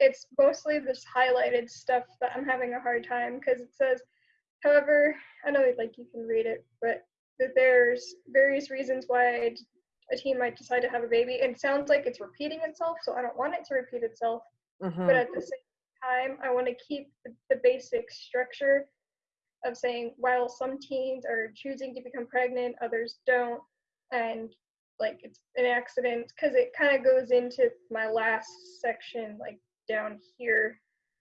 it's mostly this highlighted stuff that I'm having a hard time because it says, however, I know like you can read it, but that there's various reasons why a team might decide to have a baby. And it sounds like it's repeating itself, so I don't want it to repeat itself. Mhm. But at the same time, I want to keep the, the basic structure of saying while some teens are choosing to become pregnant, others don't, and like it's an accident because it kind of goes into my last section, like down here